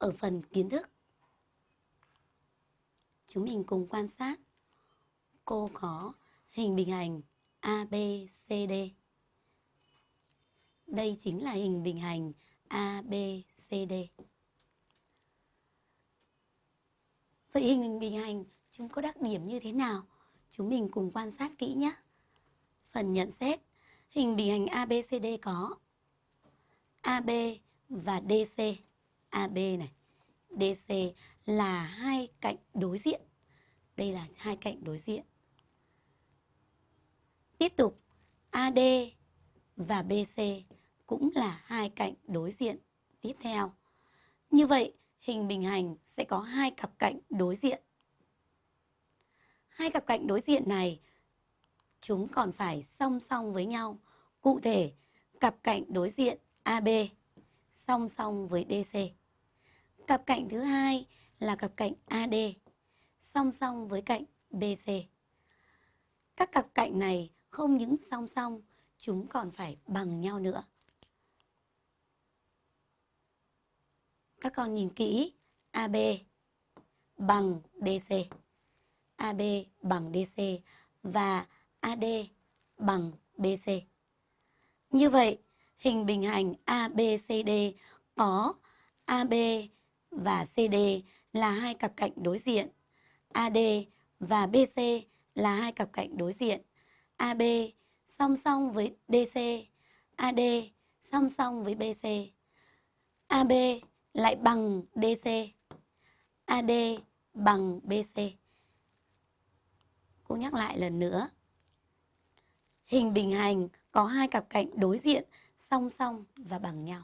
ở phần kiến thức. Chúng mình cùng quan sát. Cô có hình bình hành ABCD. Đây chính là hình bình hành ABCD. Vậy hình bình hành chúng có đặc điểm như thế nào? Chúng mình cùng quan sát kỹ nhé. Phần nhận xét, hình bình hành ABCD có AB và DC. AB này, DC là hai cạnh đối diện. Đây là hai cạnh đối diện. Tiếp tục, AD và BC cũng là hai cạnh đối diện tiếp theo. Như vậy, hình bình hành sẽ có hai cặp cạnh đối diện. Hai cặp cạnh đối diện này chúng còn phải song song với nhau. Cụ thể, cặp cạnh đối diện AB song song với DC. Cặp cạnh thứ hai là cặp cạnh AD song song với cạnh BC. Các cặp cạnh này không những song song, chúng còn phải bằng nhau nữa. Các con nhìn kỹ, AB bằng DC. AB bằng DC và AD bằng BC. Như vậy, hình bình hành ABCD có AB và CD là hai cặp cạnh đối diện, AD và BC là hai cặp cạnh đối diện. AB song song với DC, AD song song với BC. AB lại bằng DC, AD bằng BC. Cô nhắc lại lần nữa. Hình bình hành có hai cặp cạnh đối diện song song và bằng nhau.